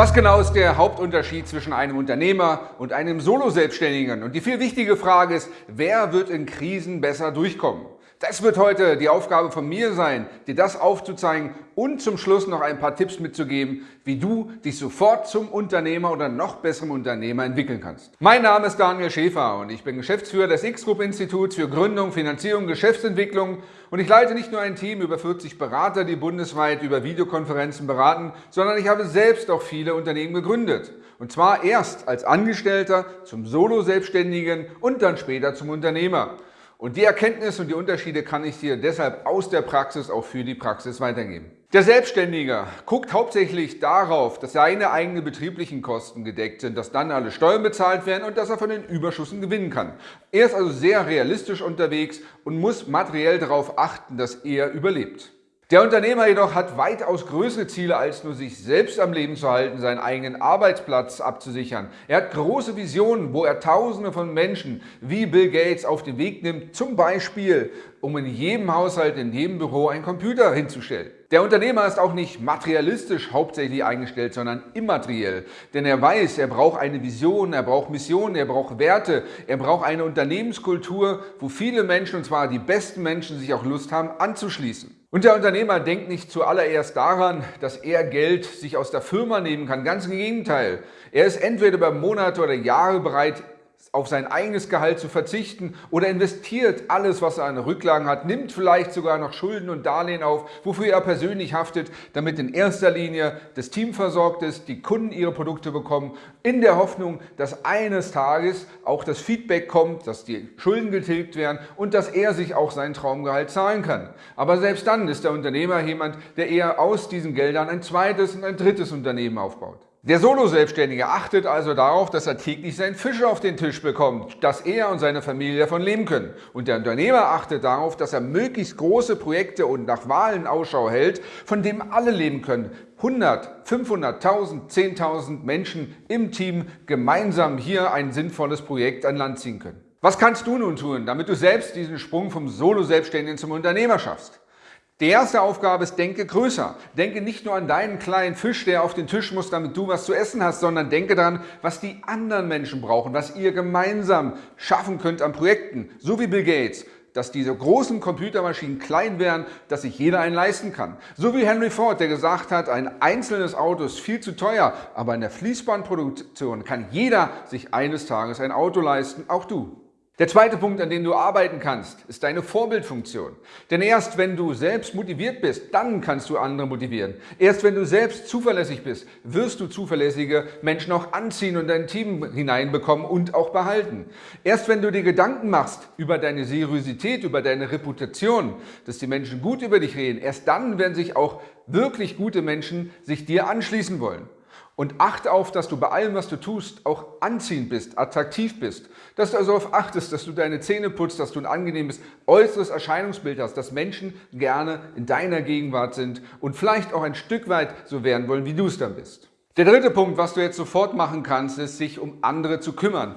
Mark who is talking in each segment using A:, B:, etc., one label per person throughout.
A: Was genau ist der Hauptunterschied zwischen einem Unternehmer und einem Solo-Selbstständigen? Und die viel wichtige Frage ist, wer wird in Krisen besser durchkommen? Das wird heute die Aufgabe von mir sein, dir das aufzuzeigen und zum Schluss noch ein paar Tipps mitzugeben, wie du dich sofort zum Unternehmer oder noch besserem Unternehmer entwickeln kannst. Mein Name ist Daniel Schäfer und ich bin Geschäftsführer des X-Group Instituts für Gründung, Finanzierung, Geschäftsentwicklung und ich leite nicht nur ein Team über 40 Berater, die bundesweit über Videokonferenzen beraten, sondern ich habe selbst auch viele Unternehmen gegründet. Und zwar erst als Angestellter zum Solo-Selbstständigen und dann später zum Unternehmer. Und die Erkenntnisse und die Unterschiede kann ich dir deshalb aus der Praxis auch für die Praxis weitergeben. Der Selbstständige guckt hauptsächlich darauf, dass seine eigenen betrieblichen Kosten gedeckt sind, dass dann alle Steuern bezahlt werden und dass er von den Überschüssen gewinnen kann. Er ist also sehr realistisch unterwegs und muss materiell darauf achten, dass er überlebt. Der Unternehmer jedoch hat weitaus größere Ziele, als nur sich selbst am Leben zu halten, seinen eigenen Arbeitsplatz abzusichern. Er hat große Visionen, wo er Tausende von Menschen wie Bill Gates auf den Weg nimmt, zum Beispiel, um in jedem Haushalt, in jedem Büro einen Computer hinzustellen. Der Unternehmer ist auch nicht materialistisch hauptsächlich eingestellt, sondern immateriell. Denn er weiß, er braucht eine Vision, er braucht Missionen, er braucht Werte, er braucht eine Unternehmenskultur, wo viele Menschen, und zwar die besten Menschen, sich auch Lust haben anzuschließen. Und der Unternehmer denkt nicht zuallererst daran, dass er Geld sich aus der Firma nehmen kann. Ganz im Gegenteil. Er ist entweder über Monate oder Jahre bereit, auf sein eigenes Gehalt zu verzichten oder investiert alles, was er an Rücklagen hat, nimmt vielleicht sogar noch Schulden und Darlehen auf, wofür er persönlich haftet, damit in erster Linie das Team versorgt ist, die Kunden ihre Produkte bekommen, in der Hoffnung, dass eines Tages auch das Feedback kommt, dass die Schulden getilgt werden und dass er sich auch sein Traumgehalt zahlen kann. Aber selbst dann ist der Unternehmer jemand, der eher aus diesen Geldern ein zweites und ein drittes Unternehmen aufbaut. Der Solo-Selbstständige achtet also darauf, dass er täglich seinen Fisch auf den Tisch bekommt, dass er und seine Familie davon leben können. Und der Unternehmer achtet darauf, dass er möglichst große Projekte und nach Wahlen Ausschau hält, von denen alle leben können. 100, 500, 1000, 10.000 Menschen im Team gemeinsam hier ein sinnvolles Projekt an Land ziehen können. Was kannst du nun tun, damit du selbst diesen Sprung vom Solo-Selbstständigen zum Unternehmer schaffst? Die erste Aufgabe ist, denke größer. Denke nicht nur an deinen kleinen Fisch, der auf den Tisch muss, damit du was zu essen hast, sondern denke daran, was die anderen Menschen brauchen, was ihr gemeinsam schaffen könnt an Projekten, so wie Bill Gates, dass diese großen Computermaschinen klein werden, dass sich jeder einen leisten kann. So wie Henry Ford, der gesagt hat, ein einzelnes Auto ist viel zu teuer, aber in der Fließbandproduktion kann jeder sich eines Tages ein Auto leisten, auch du. Der zweite Punkt, an dem du arbeiten kannst, ist deine Vorbildfunktion. Denn erst wenn du selbst motiviert bist, dann kannst du andere motivieren. Erst wenn du selbst zuverlässig bist, wirst du zuverlässige Menschen auch anziehen und dein Team hineinbekommen und auch behalten. Erst wenn du dir Gedanken machst über deine Seriosität, über deine Reputation, dass die Menschen gut über dich reden, erst dann werden sich auch wirklich gute Menschen sich dir anschließen wollen. Und achte auf, dass du bei allem, was du tust, auch anziehend bist, attraktiv bist. Dass du also darauf achtest, dass du deine Zähne putzt, dass du ein angenehmes äußeres Erscheinungsbild hast, dass Menschen gerne in deiner Gegenwart sind und vielleicht auch ein Stück weit so werden wollen, wie du es dann bist. Der dritte Punkt, was du jetzt sofort machen kannst, ist, sich um andere zu kümmern.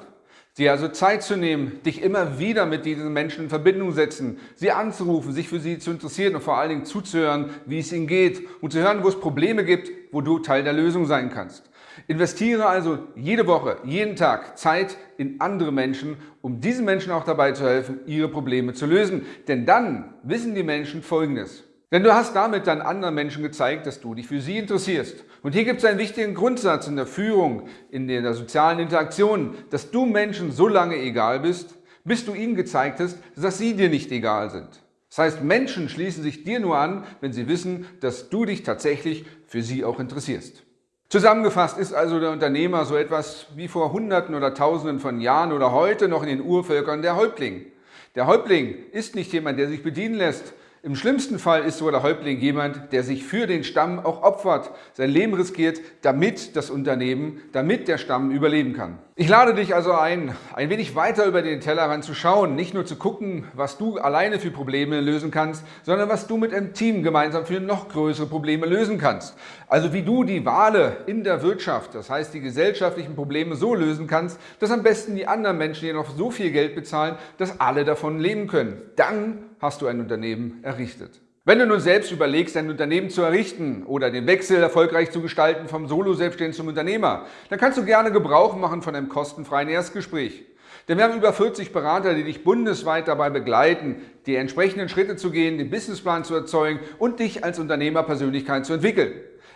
A: Dir also Zeit zu nehmen, dich immer wieder mit diesen Menschen in Verbindung setzen, sie anzurufen, sich für sie zu interessieren und vor allen Dingen zuzuhören, wie es ihnen geht und zu hören, wo es Probleme gibt, wo du Teil der Lösung sein kannst. Investiere also jede Woche, jeden Tag Zeit in andere Menschen, um diesen Menschen auch dabei zu helfen, ihre Probleme zu lösen. Denn dann wissen die Menschen Folgendes. Denn du hast damit dann anderen Menschen gezeigt, dass du dich für sie interessierst. Und hier gibt es einen wichtigen Grundsatz in der Führung, in der sozialen Interaktion, dass du Menschen so lange egal bist, bis du ihnen gezeigt hast, dass sie dir nicht egal sind. Das heißt, Menschen schließen sich dir nur an, wenn sie wissen, dass du dich tatsächlich für sie auch interessierst. Zusammengefasst ist also der Unternehmer so etwas wie vor Hunderten oder Tausenden von Jahren oder heute noch in den Urvölkern der Häuptling. Der Häuptling ist nicht jemand, der sich bedienen lässt, im schlimmsten Fall ist so der Häuptling jemand, der sich für den Stamm auch opfert, sein Leben riskiert, damit das Unternehmen, damit der Stamm überleben kann. Ich lade dich also ein, ein wenig weiter über den Tellerrand zu schauen, nicht nur zu gucken, was du alleine für Probleme lösen kannst, sondern was du mit einem Team gemeinsam für noch größere Probleme lösen kannst. Also wie du die Wale in der Wirtschaft, das heißt die gesellschaftlichen Probleme so lösen kannst, dass am besten die anderen Menschen dir noch so viel Geld bezahlen, dass alle davon leben können. Dann hast du ein Unternehmen errichtet. Wenn du nun selbst überlegst, dein Unternehmen zu errichten oder den Wechsel erfolgreich zu gestalten vom Solo-Selbstständigen zum Unternehmer, dann kannst du gerne Gebrauch machen von einem kostenfreien Erstgespräch. Denn wir haben über 40 Berater, die dich bundesweit dabei begleiten, die entsprechenden Schritte zu gehen, den Businessplan zu erzeugen und dich als Unternehmerpersönlichkeit zu entwickeln.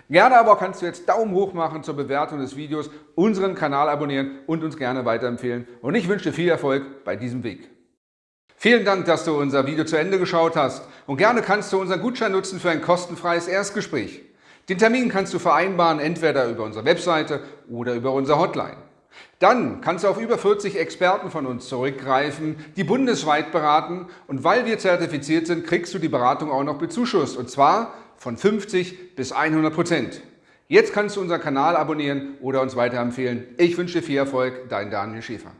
A: Gerne aber kannst du jetzt Daumen hoch machen zur Bewertung des Videos, unseren Kanal abonnieren und uns gerne weiterempfehlen. Und ich wünsche dir viel Erfolg bei diesem Weg. Vielen Dank, dass du unser Video zu Ende geschaut hast und gerne kannst du unseren Gutschein nutzen für ein kostenfreies Erstgespräch. Den Termin kannst du vereinbaren, entweder über unsere Webseite oder über unsere Hotline. Dann kannst du auf über 40 Experten von uns zurückgreifen, die bundesweit beraten und weil wir zertifiziert sind, kriegst du die Beratung auch noch bezuschusst und zwar von 50 bis 100 Prozent. Jetzt kannst du unseren Kanal abonnieren oder uns weiterempfehlen. Ich wünsche dir viel Erfolg, dein Daniel Schäfer.